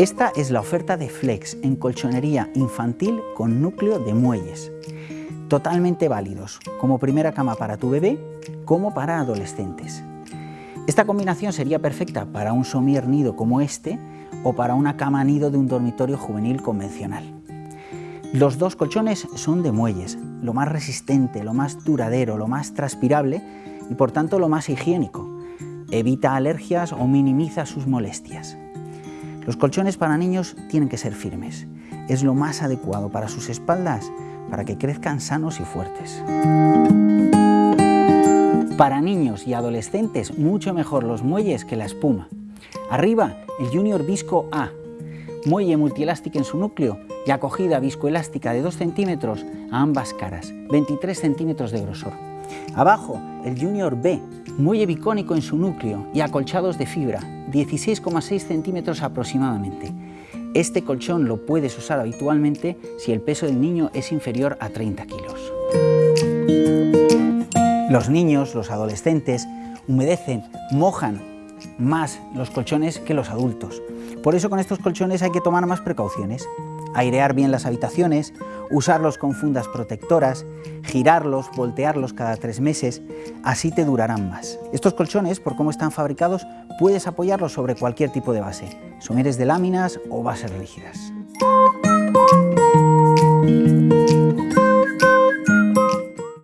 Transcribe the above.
Esta es la oferta de Flex en colchonería infantil con núcleo de muelles. Totalmente válidos, como primera cama para tu bebé, como para adolescentes. Esta combinación sería perfecta para un somier nido como este o para una cama nido de un dormitorio juvenil convencional. Los dos colchones son de muelles, lo más resistente, lo más duradero, lo más transpirable y por tanto lo más higiénico. Evita alergias o minimiza sus molestias. Los colchones para niños tienen que ser firmes. Es lo más adecuado para sus espaldas para que crezcan sanos y fuertes. Para niños y adolescentes, mucho mejor los muelles que la espuma. Arriba, el Junior Visco A, muelle multielástico en su núcleo y acogida viscoelástica de 2 centímetros a ambas caras, 23 centímetros de grosor. Abajo, el Junior B, muelle bicónico en su núcleo y acolchados de fibra, 16,6 centímetros aproximadamente. Este colchón lo puedes usar habitualmente si el peso del niño es inferior a 30 kilos. Los niños, los adolescentes, humedecen, mojan más los colchones que los adultos. Por eso con estos colchones hay que tomar más precauciones. Airear bien las habitaciones, usarlos con fundas protectoras, girarlos, voltearlos cada tres meses, así te durarán más. Estos colchones, por cómo están fabricados, puedes apoyarlos sobre cualquier tipo de base, someres de láminas o bases rígidas.